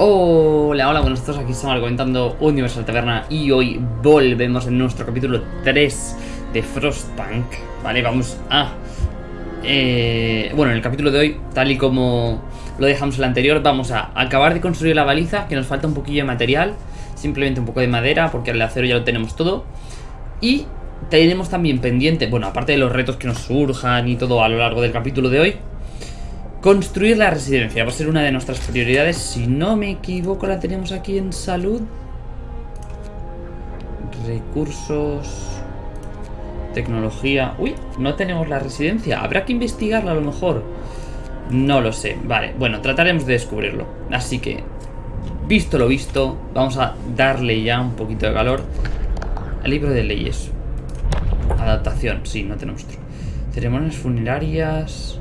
Hola, hola, buenos todos, aquí estamos comentando Universal Taberna y hoy volvemos en nuestro capítulo 3 de Frostpunk, ¿vale? Vamos a... eh, bueno, en el capítulo de hoy, tal y como lo dejamos en el anterior, vamos a acabar de construir la baliza, que nos falta un poquillo de material, simplemente un poco de madera, porque el acero ya lo tenemos todo, y tenemos también pendiente, bueno, aparte de los retos que nos surjan y todo a lo largo del capítulo de hoy, Construir la residencia va a ser una de nuestras prioridades. Si no me equivoco, la tenemos aquí en salud. Recursos. Tecnología. Uy, no tenemos la residencia. Habrá que investigarla a lo mejor. No lo sé. Vale, bueno, trataremos de descubrirlo. Así que, visto lo visto, vamos a darle ya un poquito de calor al libro de leyes. Adaptación, sí, no tenemos otro. Ceremonias funerarias.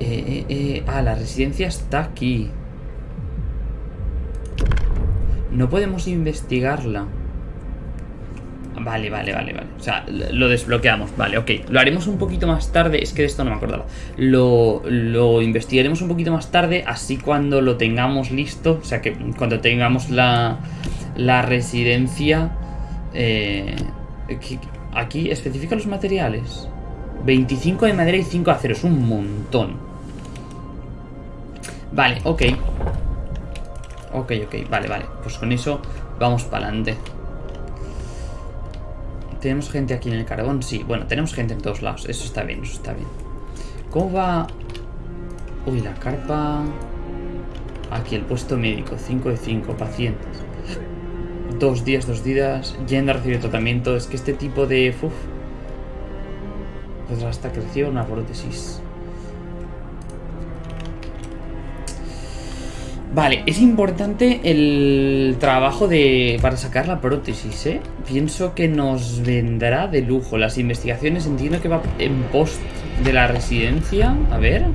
Eh, eh, eh, ah, la residencia está aquí. No podemos investigarla. Vale, vale, vale, vale. O sea, lo desbloqueamos. Vale, ok. Lo haremos un poquito más tarde. Es que de esto no me acordaba. Lo, lo investigaremos un poquito más tarde. Así cuando lo tengamos listo. O sea, que cuando tengamos la, la residencia... Eh, aquí especifica los materiales. 25 de madera y 5 de acero. Es un montón. Vale, ok. Ok, ok, vale, vale. Pues con eso vamos para adelante. ¿Tenemos gente aquí en el carbón? Sí, bueno, tenemos gente en todos lados. Eso está bien, eso está bien. ¿Cómo va? Uy, la carpa... Aquí el puesto médico, 5 de 5, pacientes. Dos días, dos días, yendo a recibir tratamiento. Es que este tipo de... Uf, pues hasta creció una prótesis. Vale, es importante el trabajo de para sacar la prótesis, ¿eh? Pienso que nos vendrá de lujo. Las investigaciones entiendo que va en post de la residencia. A ver.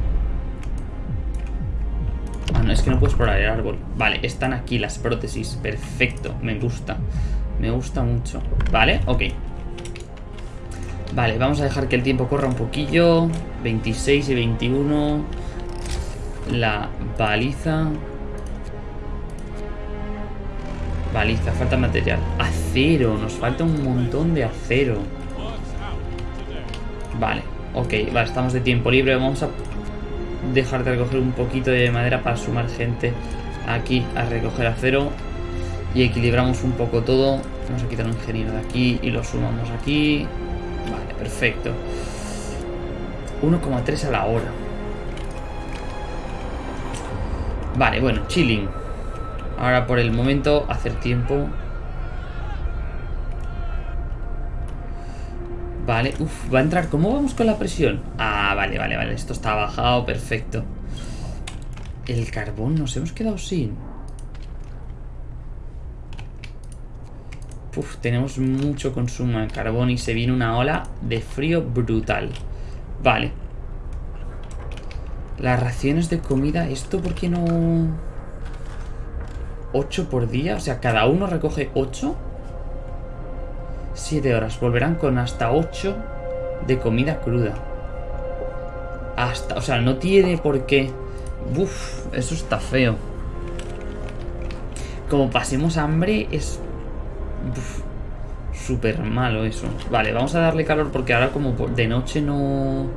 Ah, no, es que no puedo explorar el árbol. Vale, están aquí las prótesis. Perfecto, me gusta. Me gusta mucho. Vale, ok. Vale, vamos a dejar que el tiempo corra un poquillo. 26 y 21. La baliza. Baliza, falta material. Acero, nos falta un montón de acero. Vale, ok, vale, estamos de tiempo libre. Vamos a dejar de recoger un poquito de madera para sumar gente aquí a recoger acero. Y equilibramos un poco todo. Vamos a quitar un ingeniero de aquí y lo sumamos aquí. Vale, perfecto. 1,3 a la hora. Vale, bueno, chilling. Ahora por el momento hacer tiempo. Vale, uff, va a entrar. ¿Cómo vamos con la presión? Ah, vale, vale, vale. Esto está bajado, perfecto. El carbón nos hemos quedado sin. Uf, tenemos mucho consumo de carbón y se viene una ola de frío brutal. Vale. Las raciones de comida, ¿esto por qué no...? 8 por día, o sea, cada uno recoge 8. 7 horas, volverán con hasta 8 de comida cruda. Hasta, o sea, no tiene por qué. Uf, eso está feo. Como pasemos hambre, es... Súper malo eso. Vale, vamos a darle calor porque ahora como de noche no...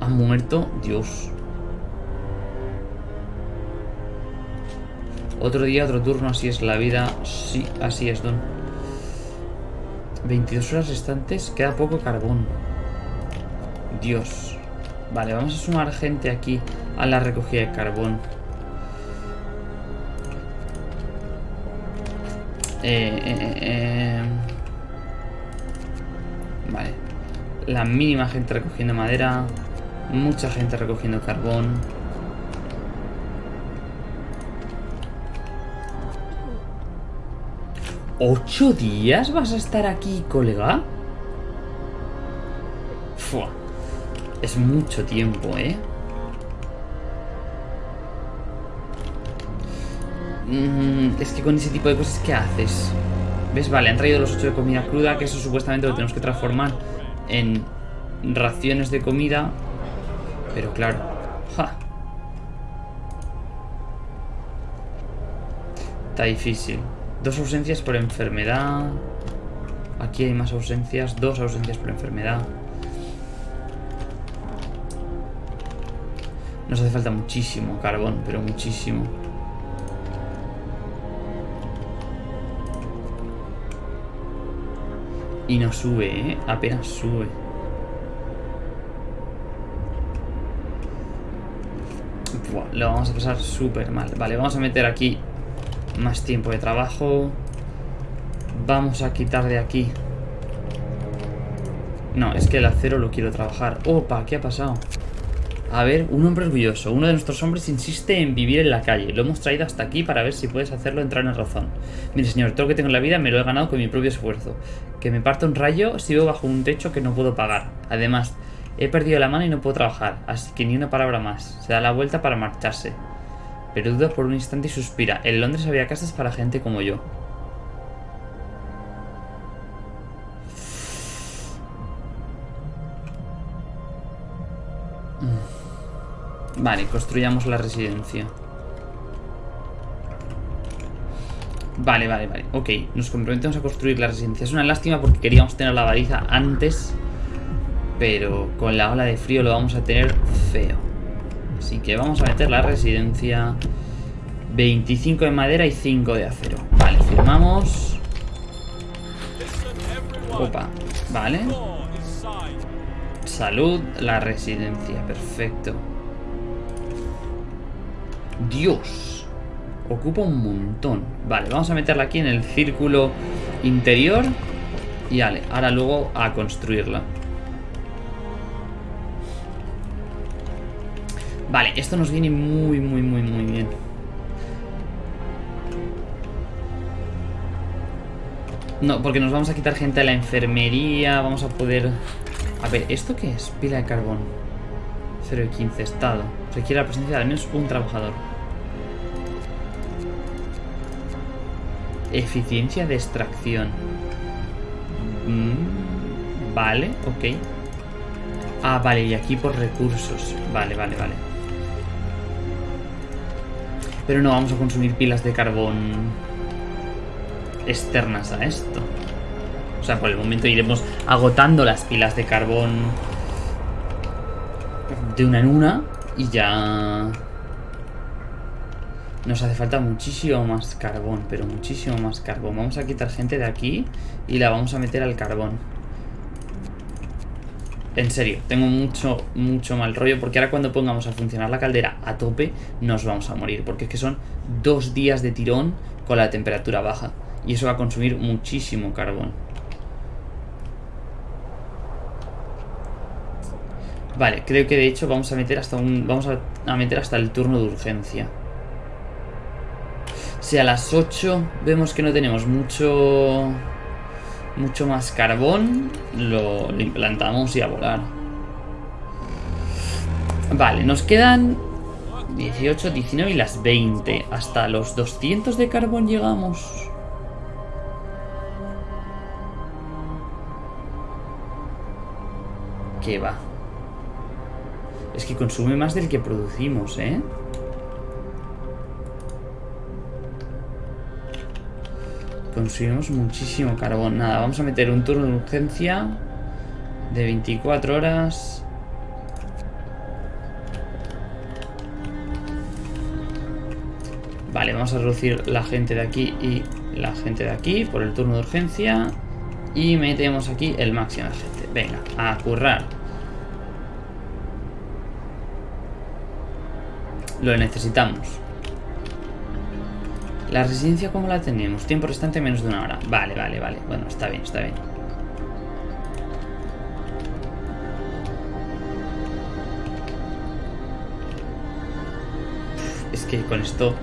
Ha muerto. Dios. Otro día, otro turno, así es la vida. Sí, así es, Don. 22 horas restantes, queda poco carbón. Dios. Vale, vamos a sumar gente aquí a la recogida de carbón. Eh, eh, eh, eh. Vale. La mínima gente recogiendo madera. Mucha gente recogiendo carbón. ¿Ocho días vas a estar aquí, colega? Fua. Es mucho tiempo, ¿eh? Mm, es que con ese tipo de cosas, ¿qué haces? ¿Ves? Vale, han traído los ocho de comida cruda, que eso supuestamente lo tenemos que transformar en raciones de comida. Pero claro. Está difícil. Dos ausencias por enfermedad. Aquí hay más ausencias. Dos ausencias por enfermedad. Nos hace falta muchísimo carbón, pero muchísimo. Y no sube, ¿eh? Apenas sube. Buah, lo vamos a pasar súper mal. Vale, vamos a meter aquí más tiempo de trabajo. Vamos a quitar de aquí. No, es que el acero lo quiero trabajar. Opa, ¿qué ha pasado? A ver, un hombre orgulloso. Uno de nuestros hombres insiste en vivir en la calle. Lo hemos traído hasta aquí para ver si puedes hacerlo entrar en razón. Mire, señor, todo lo que tengo en la vida me lo he ganado con mi propio esfuerzo. Que me parta un rayo si vivo bajo un techo que no puedo pagar. Además, he perdido la mano y no puedo trabajar, así que ni una palabra más. Se da la vuelta para marcharse. Pero duda por un instante y suspira. En Londres había casas para gente como yo. Vale, construyamos la residencia. Vale, vale, vale. Ok, nos comprometemos a construir la residencia. Es una lástima porque queríamos tener la baliza antes. Pero con la ola de frío lo vamos a tener feo. Así que vamos a meter la residencia. 25 de madera y 5 de acero. Vale, firmamos. Opa, vale. Salud, la residencia, perfecto. Dios. Ocupa un montón. Vale, vamos a meterla aquí en el círculo interior. Y vale, ahora luego a construirla. Vale, esto nos viene muy, muy, muy, muy bien. No, porque nos vamos a quitar gente de la enfermería. Vamos a poder... A ver, ¿esto qué es? Pila de carbón. 0 y 15, estado. Requiere la presencia de al menos un trabajador. Eficiencia de extracción. Mm, vale, ok. Ah, vale, y aquí por recursos. Vale, vale, vale. Pero no vamos a consumir pilas de carbón externas a esto. O sea, por el momento iremos agotando las pilas de carbón de una en una y ya nos hace falta muchísimo más carbón, pero muchísimo más carbón. Vamos a quitar gente de aquí y la vamos a meter al carbón. En serio, tengo mucho, mucho mal rollo porque ahora cuando pongamos a funcionar la caldera a tope nos vamos a morir. Porque es que son dos días de tirón con la temperatura baja. Y eso va a consumir muchísimo carbón. Vale, creo que de hecho vamos a meter hasta un. Vamos a, meter hasta el turno de urgencia. Si a las 8 vemos que no tenemos mucho. Mucho más carbón, lo, implantamos y a volar. Vale, nos quedan 18, 19 y las 20. Hasta los 200 de carbón llegamos. ¿Qué va? Es que consume más del que producimos, ¿eh? Consumimos muchísimo carbón. Nada, vamos a meter un turno de urgencia de 24 horas. Vale, vamos a reducir la gente de aquí y la gente de aquí por el turno de urgencia. Y metemos aquí el máximo de gente. Venga, a currar. Lo necesitamos. La residencia, ¿cómo la tenemos? Tiempo restante menos de una hora. Vale, vale, vale. Bueno, está bien, está bien. Es que con esto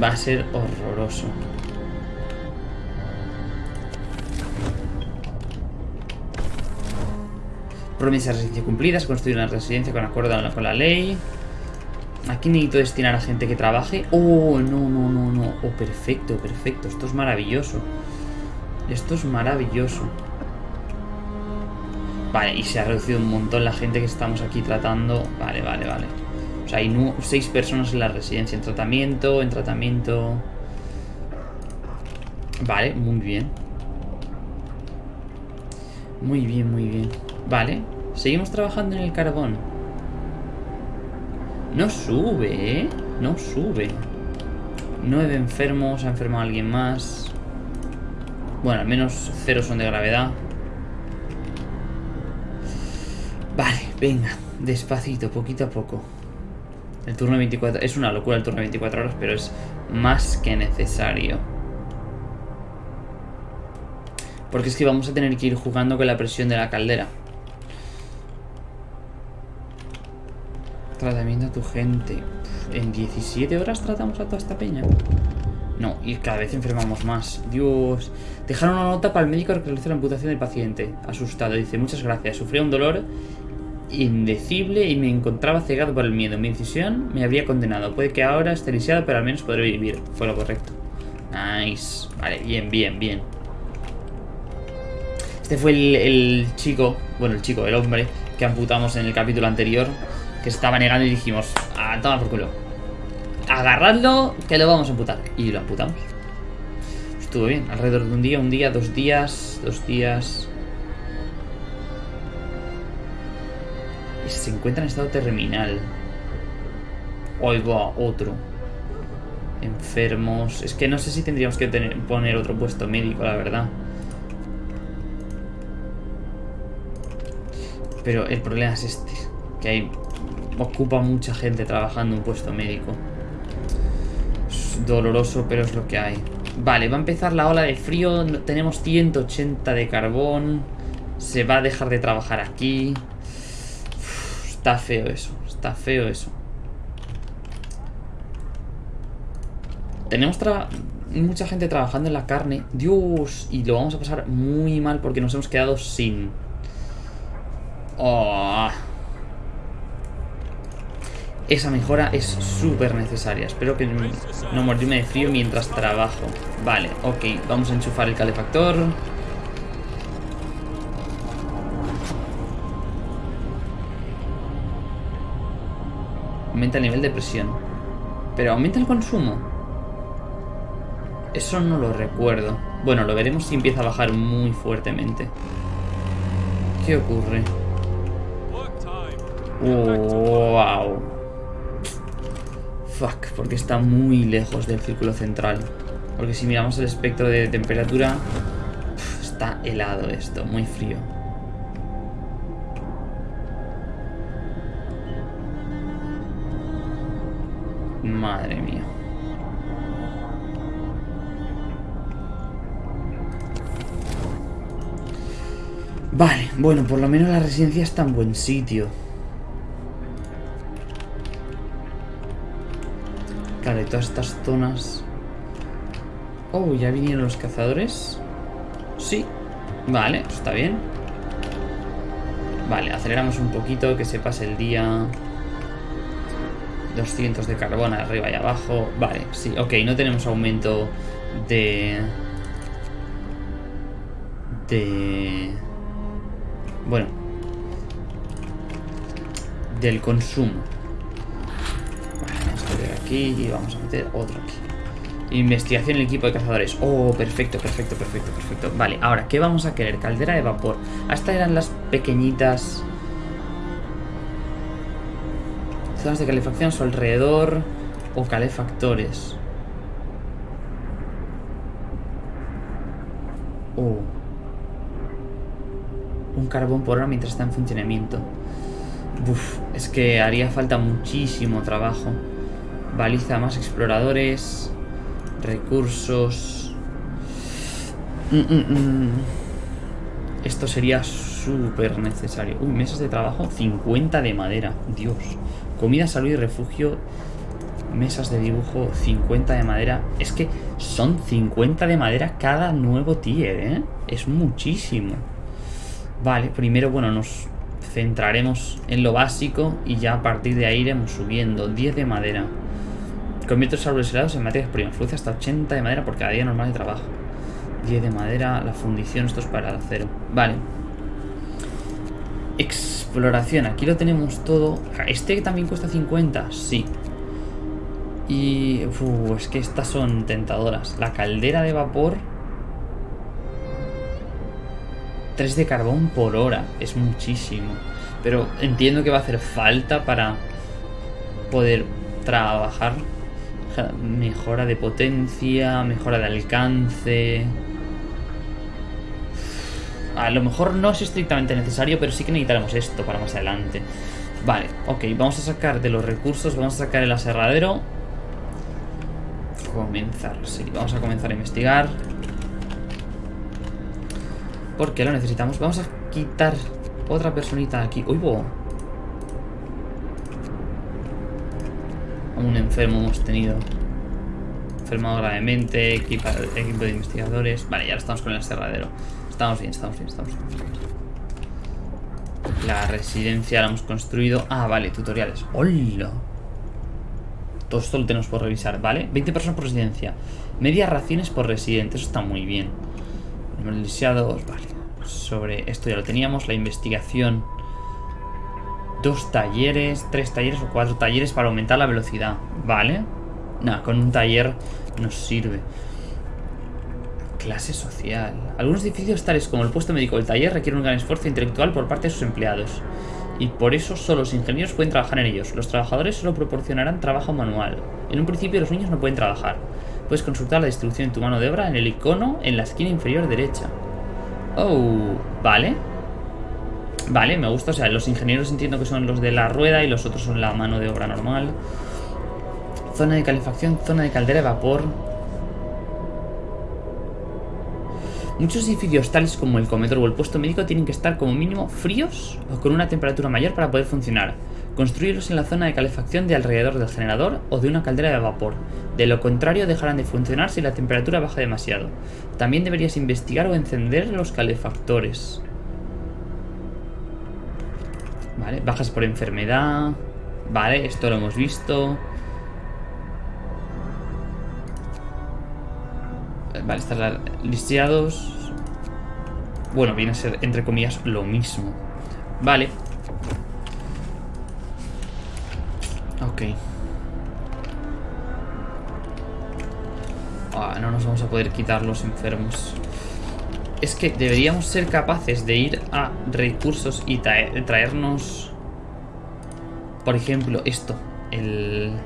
va a ser horroroso. Promesas de residencia cumplidas, construir una residencia con acuerdo con la ley. Aquí necesito destinar a gente que trabaje. Oh, no, no, no, no. Oh, perfecto, perfecto. Esto es maravilloso. Esto es maravilloso. Vale, y se ha reducido un montón la gente que estamos aquí tratando. Vale, vale, vale. O sea, hay seis personas en la residencia. En tratamiento, en tratamiento... Vale, muy bien. Muy bien, muy bien. Vale, seguimos trabajando en el carbón. No sube, ¿eh? No sube. Nueve enfermos, ha enfermado alguien más. Bueno, al menos cero son de gravedad. Vale, venga, despacito, poquito a poco. El turno de 24... Es una locura el turno de 24 horas, pero es más que necesario. Porque es que vamos a tener que ir jugando con la presión de la caldera. Tratamiento a tu gente. ¿En 17 horas tratamos a toda esta peña? No, y cada vez enfermamos más. Dios. Dejaron una nota para el médico que realizó la amputación del paciente. Asustado. Dice, muchas gracias. Sufría un dolor indecible y me encontraba cegado por el miedo. Mi decisión me habría condenado. Puede que ahora esté lisiado, pero al menos podré vivir. Fue lo correcto. Nice. Vale, bien, bien, bien. Este fue el, chico, bueno, el chico, el hombre que amputamos en el capítulo anterior, que estaba negando y dijimos, toma por culo. Agarradlo, que lo vamos a amputar. Y lo amputamos. Estuvo bien, alrededor de un día, un día, dos días, dos días. Y se encuentra en estado terminal. Hoy va otro. Enfermos. Es que no sé si tendríamos que poner otro puesto médico, la verdad. Pero el problema es este. Que hay... Ocupa mucha gente trabajando un puesto médico. Es doloroso, pero es lo que hay. Vale, va a empezar la ola de frío. Tenemos 180 de carbón. Se va a dejar de trabajar aquí. está feo eso. Está feo eso. Tenemos mucha gente trabajando en la carne. Dios. Y lo vamos a pasar muy mal porque nos hemos quedado sin... Oh. Esa mejora es súper necesaria. Espero que no morirme de frío mientras trabajo. Vale, ok. Vamos a enchufar el calefactor. Aumenta el nivel de presión. Pero aumenta el consumo. Eso no lo recuerdo. Bueno, lo veremos si empieza a bajar muy fuertemente. ¿Qué ocurre? wow. Fuck, porque está muy lejos del círculo central. Porque si miramos el espectro de temperatura, está helado esto, muy frío. Madre mía. Vale, bueno, por lo menos la residencia está en buen sitio. Claro, todas estas zonas... Oh, ¿ya vinieron los cazadores? Sí. Vale, está bien. Vale, aceleramos un poquito, que se pase el día. 200 de carbón arriba y abajo. Vale, sí, ok, no tenemos aumento de... De... Bueno. Del consumo y vamos a meter otro aquí. Investigación en el equipo de cazadores. Oh, perfecto, perfecto, perfecto, perfecto. Vale, ahora, ¿qué vamos a querer? Caldera de vapor. Hasta eran las pequeñitas... Zonas de calefacción a su alrededor. O calefactores. Oh. Un carbón por hora mientras está en funcionamiento. Uf, es que haría falta muchísimo trabajo. Baliza más exploradores. Recursos. Mm, mm, mm. Esto sería súper necesario. Uy, mesas de trabajo. 50 de madera. Dios. Comida, salud y refugio. Mesas de dibujo. 50 de madera. Es que son 50 de madera cada nuevo tier, ¿eh? Es muchísimo. Vale, primero, bueno, nos centraremos en lo básico y ya a partir de ahí iremos subiendo. 10 de madera. Convierte los árboles helados en materias primas. Produce hasta 80 de madera por cada día normal de trabajo. 10 de madera, la fundición, esto es para el acero. Vale. Exploración, aquí lo tenemos todo. ¿Este también cuesta 50? Sí. Y... es que estas son tentadoras. La caldera de vapor 3 de carbón por hora. Es muchísimo. Pero entiendo que va a hacer falta para poder trabajar. Mejora de potencia, mejora de alcance. A lo mejor no es estrictamente necesario, pero sí que necesitaremos esto para más adelante. Vale, ok, vamos a sacar de los recursos, vamos a sacar el aserradero. Comenzar, sí, vamos a comenzar a investigar. Porque lo necesitamos. Vamos a quitar otra personita aquí. ¡Uy, bo! Un enfermo hemos tenido. Enfermado gravemente, equipo, equipo de investigadores. Vale, ya estamos con el aserradero. Estamos bien, estamos bien, estamos bien. La residencia la hemos construido. Ah, vale, tutoriales. ¡Hola! Todo esto lo tenemos por revisar, ¿vale? 20 personas por residencia. Medias raciones por residente. Eso está muy bien. Número deseados, vale. Sobre esto ya lo teníamos. La investigación. Dos talleres, tres talleres o cuatro talleres para aumentar la velocidad. Vale. Nada, con un taller nos sirve. Clase social. Algunos edificios tales como el puesto médico o el taller requieren un gran esfuerzo intelectual por parte de sus empleados. Y por eso solo los ingenieros pueden trabajar en ellos. Los trabajadores solo proporcionarán trabajo manual. En un principio los niños no pueden trabajar. Puedes consultar la distribución de tu mano de obra en el icono en la esquina inferior derecha. Oh, vale. Vale, me gusta. O sea, los ingenieros entiendo que son los de la rueda y los otros son la mano de obra normal. Zona de calefacción, zona de caldera de vapor. Muchos edificios tales como el comedor o el puesto médico tienen que estar como mínimo fríos o con una temperatura mayor para poder funcionar. Construirlos en la zona de calefacción de alrededor del generador o de una caldera de vapor. De lo contrario dejarán de funcionar si la temperatura baja demasiado. También deberías investigar o encender los calefactores. Vale, bajas por enfermedad. Vale, esto lo hemos visto. Vale, están listeados. Bueno, viene a ser, entre comillas, lo mismo. Vale. Ok. Ah, no nos vamos a poder quitar los enfermos. Es que deberíamos ser capaces de ir a recursos y traernos... Por ejemplo, esto. El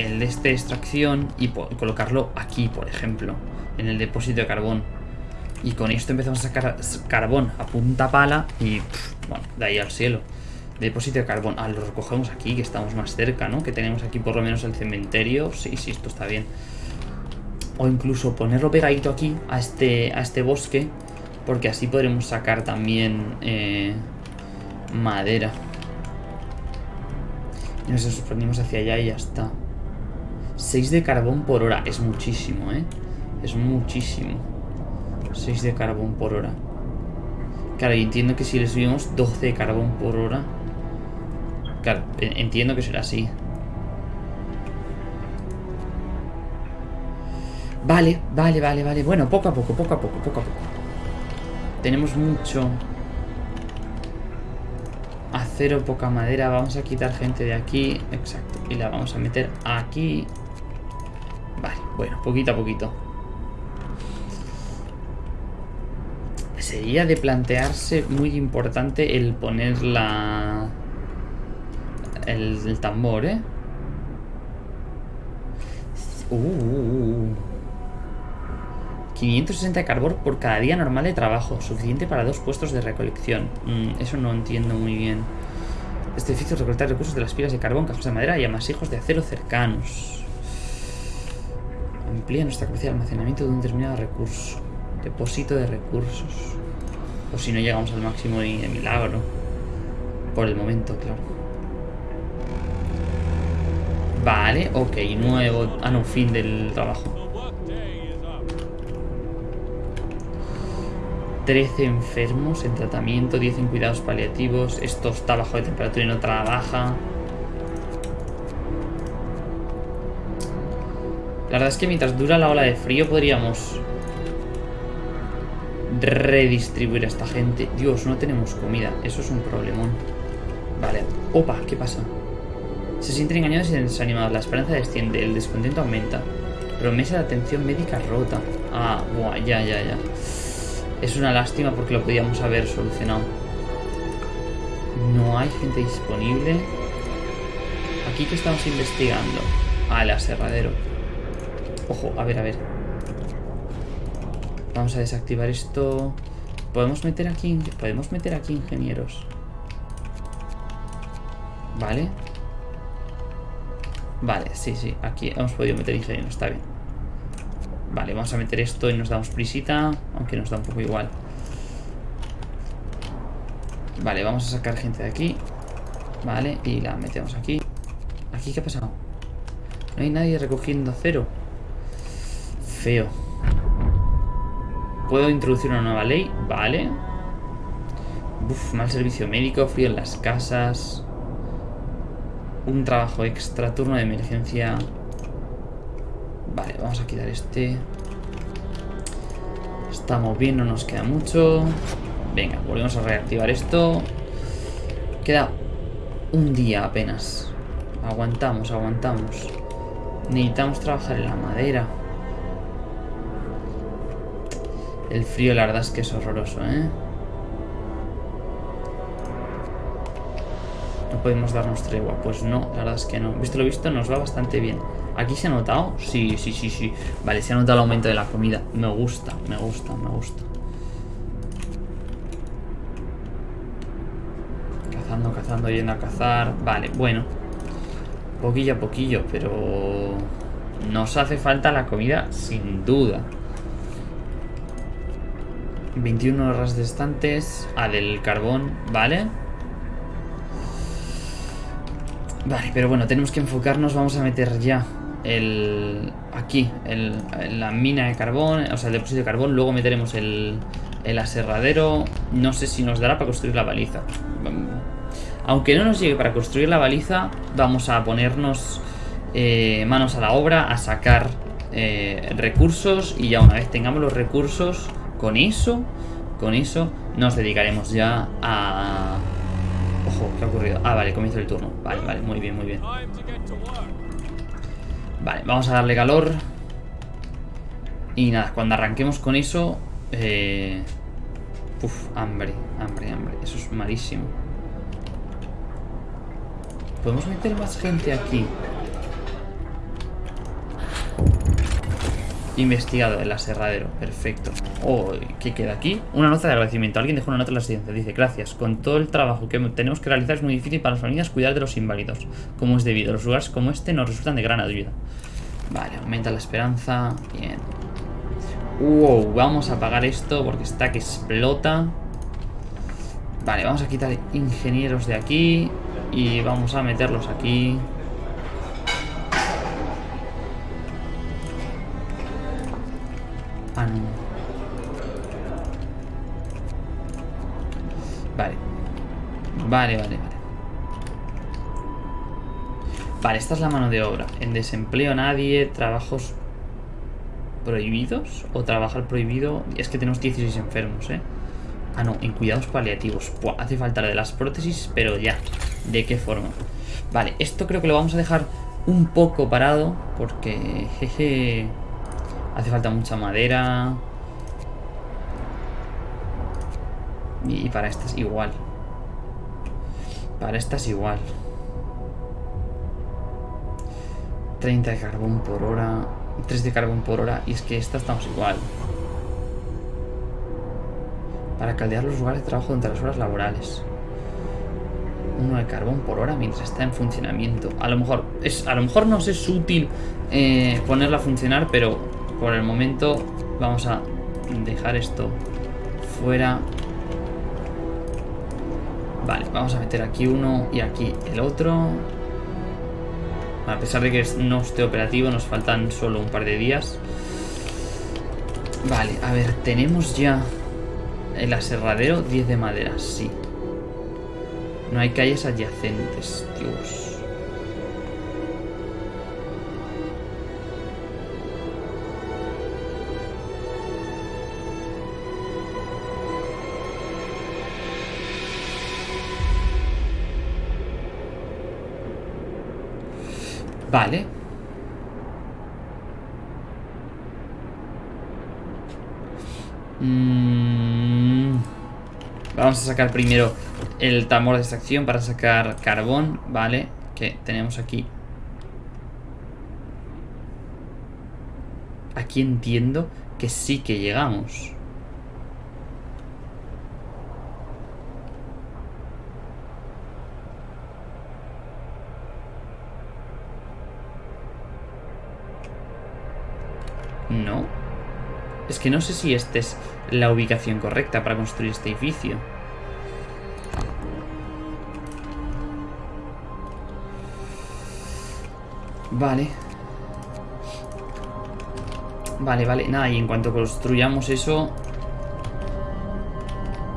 el de este extracción y colocarlo aquí, por ejemplo, en el depósito de carbón. Y con esto empezamos a sacar carbón a punta pala y, bueno, de ahí al cielo. Depósito de carbón. Ah, lo recogemos aquí, que estamos más cerca, ¿no? Que tenemos aquí por lo menos el cementerio. Sí, sí, esto está bien. O incluso ponerlo pegadito aquí, a este, a este bosque, porque así podremos sacar también eh, madera. Y nos sorprendimos hacia allá y ya está. 6 de carbón por hora. Es muchísimo, ¿eh? Es muchísimo. 6 de carbón por hora. Claro, y entiendo que si le subimos 12 de carbón por hora... Claro, entiendo que será así. Vale, vale, vale, vale. Bueno, poco a poco, poco a poco, poco a poco. Tenemos mucho acero, poca madera. Vamos a quitar gente de aquí. Exacto. Y la vamos a meter aquí. Vale, bueno, poquito a poquito. Sería de plantearse muy importante el poner la... El, tambor, ¿eh? Uh, 560 de carbón por cada día normal de trabajo. Suficiente para dos puestos de recolección. Mm, eso no entiendo muy bien. Este edificio recolectar recursos de las pilas de carbón, cajas de madera y amasijos de acero cercanos. Amplía nuestra capacidad de almacenamiento de un determinado recurso. Depósito de recursos. O si no llegamos al máximo de milagro. Por el momento, claro. Vale, ok, nuevo... Ah, no, fin del trabajo. 13 enfermos en tratamiento, 10 en cuidados paliativos. Esto está bajo de temperatura y no trabaja. La verdad es que mientras dura la ola de frío podríamos redistribuir a esta gente. Dios, no tenemos comida. Eso es un problemón. Vale. Opa, ¿qué pasa? Se sienten engañados y desanimados. La esperanza desciende. El descontento aumenta. Promesa de atención médica rota. Ah, buah, ya, ya, ya. Es una lástima porque lo podíamos haber solucionado. No hay gente disponible. Aquí que estamos investigando. Ah, el aserradero. Ojo, a ver, a ver. Vamos a desactivar esto. Podemos meter aquí, podemos meter aquí ingenieros. Vale. Vale, sí, sí. Aquí hemos podido meter ingenieros, está bien. Vale, vamos a meter esto y nos damos prisita. Aunque nos da un poco igual. Vale, vamos a sacar gente de aquí. Vale, y la metemos aquí. ¿Aquí qué ha pasado? No hay nadie recogiendo cero. Feo. ¿Puedo introducir una nueva ley? Vale. Uf, mal servicio médico, frío en las casas. Un trabajo extra, turno de emergencia. Vale, vamos a quitar este. Estamos bien, no nos queda mucho. Venga, volvemos a reactivar esto. Queda un día apenas. Aguantamos, aguantamos. Necesitamos trabajar en la madera. El frío la verdad es que es horroroso, ¿eh? No podemos darnos tregua. Pues no, la verdad es que no. Visto lo visto, nos va bastante bien. ¿Aquí se ha notado? Sí, sí, sí, sí. Vale, se ha notado el aumento de la comida. Me gusta, me gusta, me gusta. Cazando, cazando, yendo a cazar. Vale, bueno. Poquillo a poquillo, pero... Nos hace falta la comida, sin duda. 21 horas de estantes. Ah, del carbón, ¿vale? Vale, pero bueno, tenemos que enfocarnos. Vamos a meter ya el... Aquí, el, la mina de carbón, o sea, el depósito de carbón. Luego meteremos el, el aserradero. No sé si nos dará para construir la baliza. Aunque no nos llegue para construir la baliza, vamos a ponernos eh, manos a la obra, a sacar eh, recursos y ya una vez tengamos los recursos con eso, con eso nos dedicaremos ya a... Ojo, ¿qué ha ocurrido? Ah, vale, comienzo el turno. Vale, vale, muy bien, muy bien. Vale, vamos a darle calor. Y nada, cuando arranquemos con eso... Eh... Uf, hambre, hambre, hambre. Eso es malísimo. Podemos meter más gente aquí. Investigado el aserradero, perfecto. Oh, ¿qué queda aquí? Una nota de agradecimiento. Alguien dejó una nota en la residencia. Dice, gracias. Con todo el trabajo que tenemos que realizar es muy difícil para las familias cuidar de los inválidos. Como es debido. Los lugares como este nos resultan de gran ayuda. Vale, aumenta la esperanza. Bien. Wow, vamos a apagar esto porque está que explota. Vale, vamos a quitar ingenieros de aquí. Y vamos a meterlos aquí. Vale, vale, vale. Vale, esta es la mano de obra. En desempleo nadie, trabajos prohibidos o trabajar prohibido. Es que tenemos 16 enfermos, ¿eh? Ah, no, en cuidados paliativos. hace falta la de las prótesis, pero ya. ¿De qué forma? Vale, esto creo que lo vamos a dejar un poco parado porque, jeje, hace falta mucha madera. Y, para estas igual. Para estas igual. 30 de carbón por hora. 3 de carbón por hora. Y es que esta estamos igual. Para caldear los lugares de trabajo durante las horas laborales uno de carbón por hora mientras está en funcionamiento. A lo mejor, es, a lo mejor nos es útil eh, ponerla a funcionar, pero por el momento vamos a dejar esto fuera. Vale, vamos a meter aquí uno y aquí el otro. A pesar de que no esté operativo, nos faltan solo un par de días. Vale, a ver, tenemos ya el aserradero 10 de madera, sí. No hay calles adyacentes, Dios. Vale. Mm, vamos a sacar primero el tambor de extracción para sacar carbón, ¿vale? Que tenemos aquí. Aquí entiendo que sí que llegamos. No. Es que no sé si esta es la ubicación correcta para construir este edificio. Vale. Vale, vale. Nada, y en cuanto construyamos eso...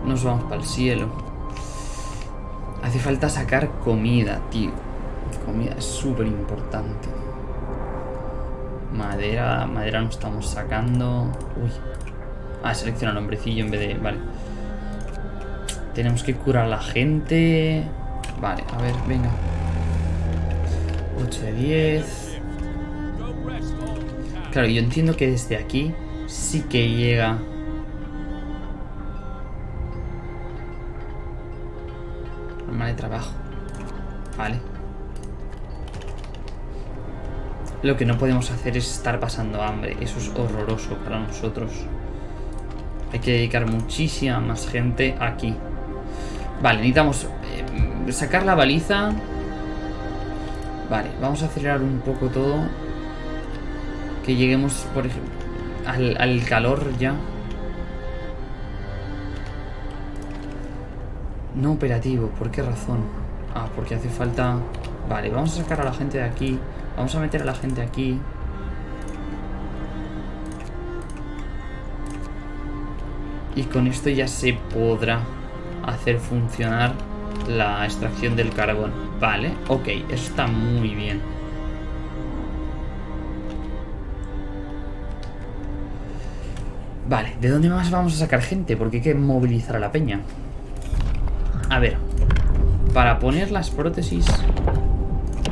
Nos vamos para el cielo. Hace falta sacar comida, tío. Comida es súper importante. Madera, madera no estamos sacando. Uy. Ah, selecciona el hombrecillo en vez de... Vale. Tenemos que curar a la gente. Vale, a ver, venga. 8 de 10. Claro, yo entiendo que desde aquí sí que llega... Arma de trabajo. Vale. Lo que no podemos hacer es estar pasando hambre. Eso es horroroso para nosotros. Hay que dedicar muchísima más gente aquí. Vale, necesitamos eh, sacar la baliza. Vale, vamos a acelerar un poco todo. Que lleguemos, por ejemplo, al, al calor ya. No operativo, ¿por qué razón? Ah, porque hace falta... Vale, vamos a sacar a la gente de aquí. Vamos a meter a la gente aquí. Y con esto ya se podrá hacer funcionar la extracción del carbón. Vale, ok, eso está muy bien. Vale, ¿de dónde más vamos a sacar gente? Porque hay que movilizar a la peña. A ver, para poner las prótesis...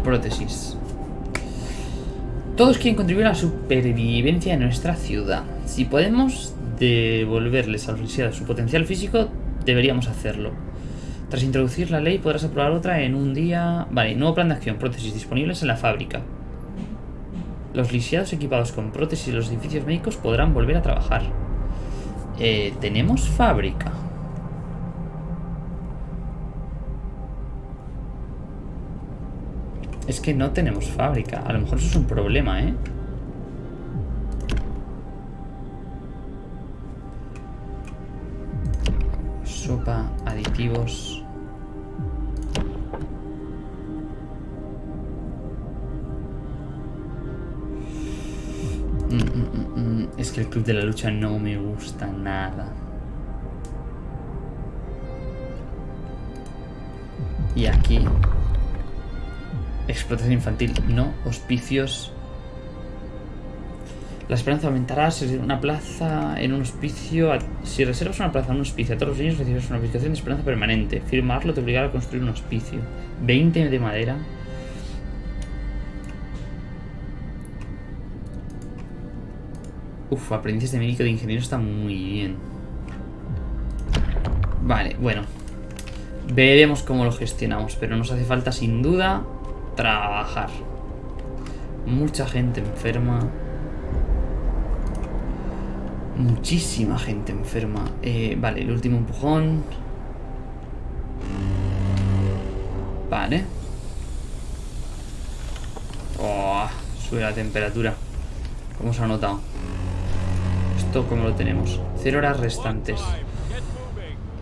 Prótesis. Todos quieren contribuir a la supervivencia de nuestra ciudad. Si podemos devolverles a los lisiados su potencial físico, deberíamos hacerlo. Tras introducir la ley, podrás aprobar otra en un día... Vale, nuevo plan de acción, prótesis disponibles en la fábrica. Los lisiados equipados con prótesis de los edificios médicos podrán volver a trabajar. Eh, ¿Tenemos fábrica? Es que no tenemos fábrica. A lo mejor eso es un problema, ¿eh? Sopa, aditivos... Mm, mm, mm, es que el club de la lucha no me gusta nada. Y aquí Explotación infantil, no. Hospicios. La esperanza aumentará si una plaza en un hospicio. Si reservas una plaza en un hospicio a todos los niños, recibes una ubicación de esperanza permanente. Firmarlo te obligará a construir un hospicio. 20 de madera. Uf, aprendices de médico de ingeniero está muy bien. Vale, bueno. Veremos cómo lo gestionamos, pero nos hace falta sin duda trabajar. Mucha gente enferma. Muchísima gente enferma. Eh, vale, el último empujón. Vale. Oh, sube la temperatura. ¿Cómo se ha notado? Esto, ¿cómo lo tenemos? Cero horas restantes.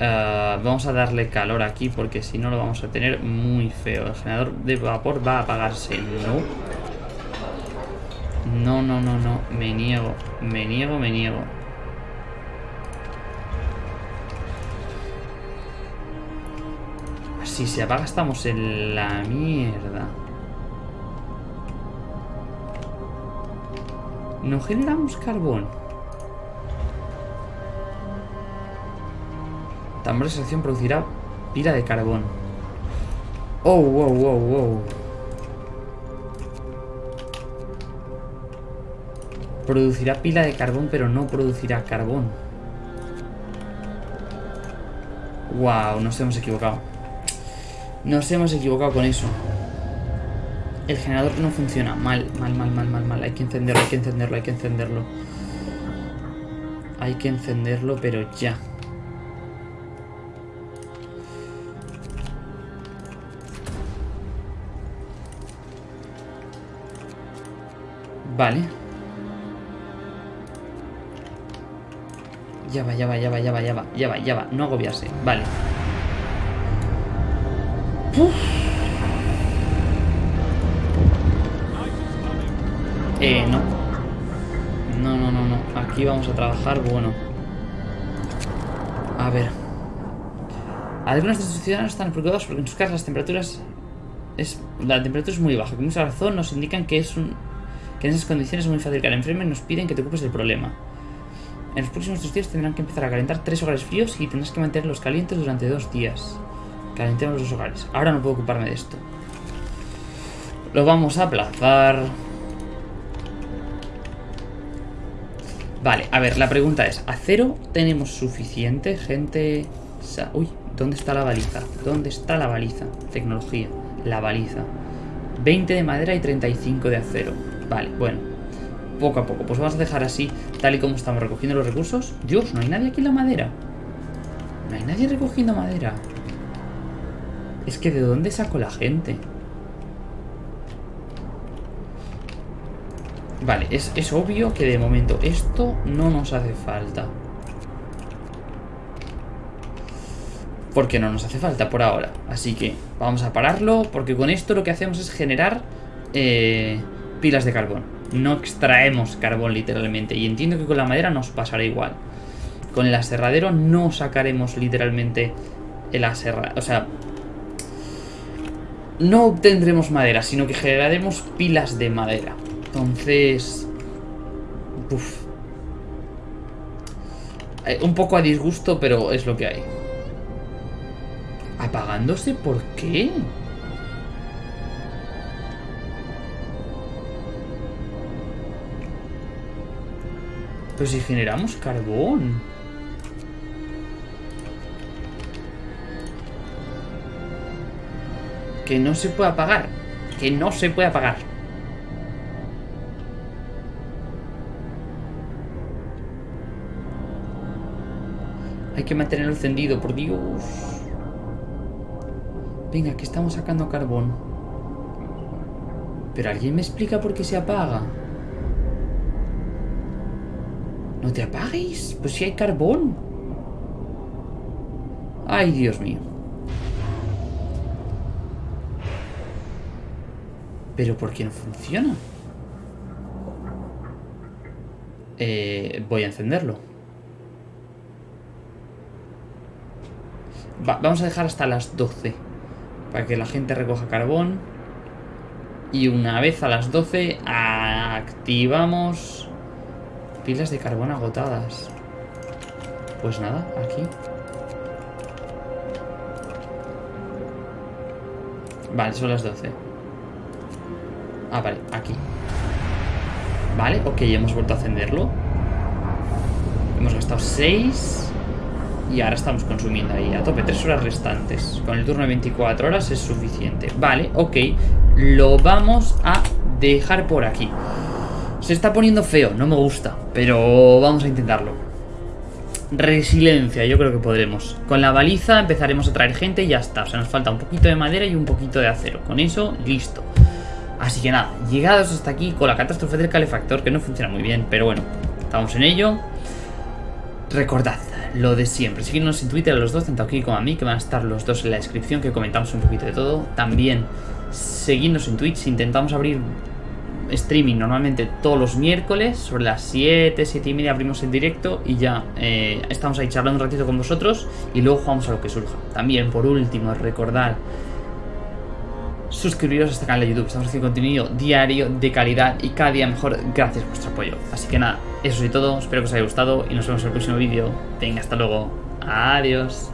Eh, vamos a darle calor aquí porque si no lo vamos a tener muy feo. El generador de vapor va a apagarse. No. No, no, no, no. Me niego. Me niego, me niego. Si se apaga estamos en la mierda. No generamos carbón. Tambor de extracción producirá pila de carbón. Oh, wow, wow, wow. Producirá pila de carbón, pero no producirá carbón. Wow, nos hemos equivocado. Nos hemos equivocado con eso. El generador no funciona. Mal, mal, mal, mal, mal, mal. Hay que encenderlo, hay que encenderlo, hay que encenderlo. Hay que encenderlo, pero ya. Vale. Ya va, ya va, ya va, ya va, ya va, ya va, ya va. No agobiarse. Vale. Eh, no. No, no, no, no. Aquí vamos a trabajar, bueno. A ver. Algunos de estos ciudadanos están preocupados porque en sus casas las temperaturas... Es, la temperatura es muy baja. Con mucha razón nos indican que es un... Que en esas condiciones es muy fácil que el enfermo y nos piden que te ocupes del problema. En los próximos dos días tendrán que empezar a calentar tres hogares fríos y tendrás que mantenerlos calientes durante dos días. Calentemos los hogares. Ahora no puedo ocuparme de esto. Lo vamos a aplazar. Vale, a ver, la pregunta es, ¿acero tenemos suficiente gente? Uy, ¿dónde está la baliza? ¿Dónde está la baliza? Tecnología, la baliza 20 de madera y 35 de acero Vale, bueno Poco a poco, pues vamos a dejar así Tal y como estamos recogiendo los recursos Dios, no hay nadie aquí en la madera No hay nadie recogiendo madera Es que ¿de dónde sacó la gente? Vale, es, es obvio que de momento esto no nos hace falta. Porque no nos hace falta por ahora. Así que vamos a pararlo porque con esto lo que hacemos es generar eh, pilas de carbón. No extraemos carbón literalmente. Y entiendo que con la madera nos pasará igual. Con el aserradero no sacaremos literalmente el aserradero. O sea, no obtendremos madera, sino que generaremos pilas de madera. Entonces... Eh, un poco a disgusto, pero es lo que hay. ¿Apagándose? ¿Por qué? Pero si generamos carbón. Que no se puede apagar. Que no se puede apagar. Hay que mantenerlo encendido, por Dios. Venga, que estamos sacando carbón. Pero alguien me explica por qué se apaga. ¿No te apagues? Pues si hay carbón. Ay, Dios mío. ¿Pero por qué no funciona? Eh, voy a encenderlo. vamos a dejar hasta las 12. Para que la gente recoja carbón. Y una vez a las 12 activamos pilas de carbón agotadas. Pues nada, aquí. Vale, son las 12. Ah, vale, aquí. Vale, ok, hemos vuelto a encenderlo. Hemos gastado 6. Y ahora estamos consumiendo ahí a tope, 3 horas restantes. Con el turno de 24 horas es suficiente. Vale, ok. Lo vamos a dejar por aquí. Se está poniendo feo, no me gusta. Pero vamos a intentarlo. Resiliencia, yo creo que podremos. Con la baliza empezaremos a traer gente y ya está. O sea, nos falta un poquito de madera y un poquito de acero. Con eso, listo. Así que nada, llegados hasta aquí con la catástrofe del calefactor, que no funciona muy bien, pero bueno, estamos en ello. Recordad, lo de siempre. Síguenos en Twitter a los dos, tanto aquí como a mí, que van a estar los dos en la descripción, que comentamos un poquito de todo. También seguidnos en Twitch, intentamos abrir streaming normalmente todos los miércoles, sobre las 7, 7 y media abrimos en directo y ya eh, estamos ahí charlando un ratito con vosotros y luego jugamos a lo que surja. También, por último, recordar suscribiros a este canal de YouTube. Estamos haciendo contenido diario, de calidad y cada día mejor gracias a vuestro apoyo. Así que nada, eso es todo. Espero que os haya gustado y nos vemos en el próximo vídeo. Venga, hasta luego. Adiós.